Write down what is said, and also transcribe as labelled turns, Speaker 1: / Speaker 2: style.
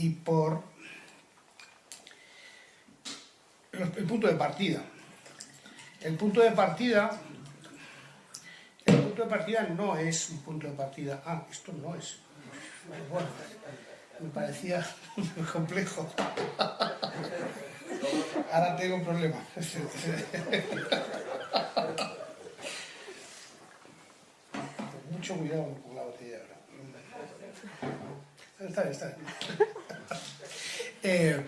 Speaker 1: y por el punto de partida. El punto de partida, el punto de partida no es un punto de partida. Ah, esto no es. Bueno, me parecía muy complejo. Ahora tengo un problema. Mucho cuidado Está está. Eh,